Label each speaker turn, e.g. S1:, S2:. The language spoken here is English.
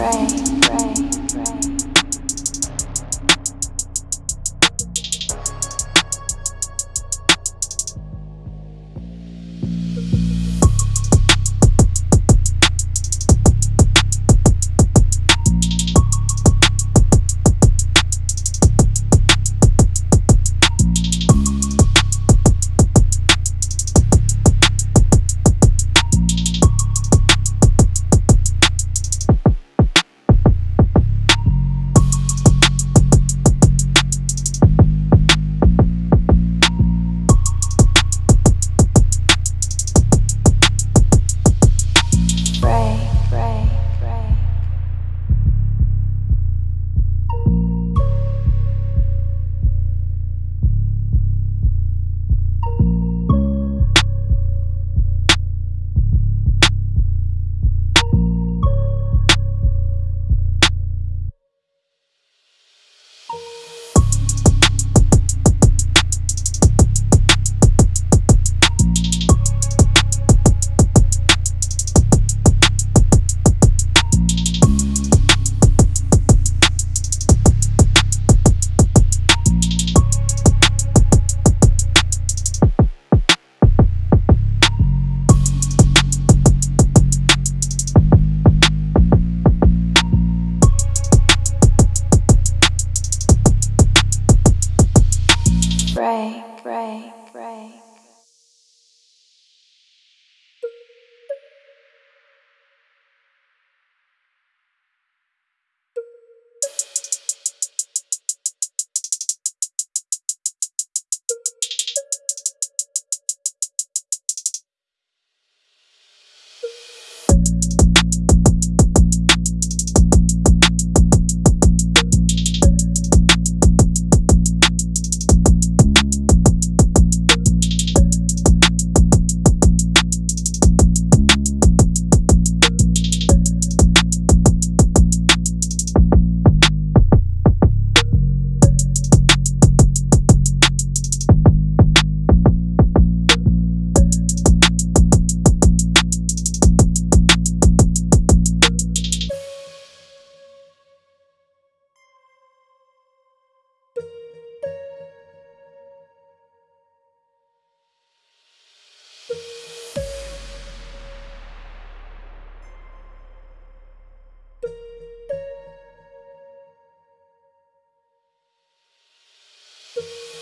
S1: Pray, pray.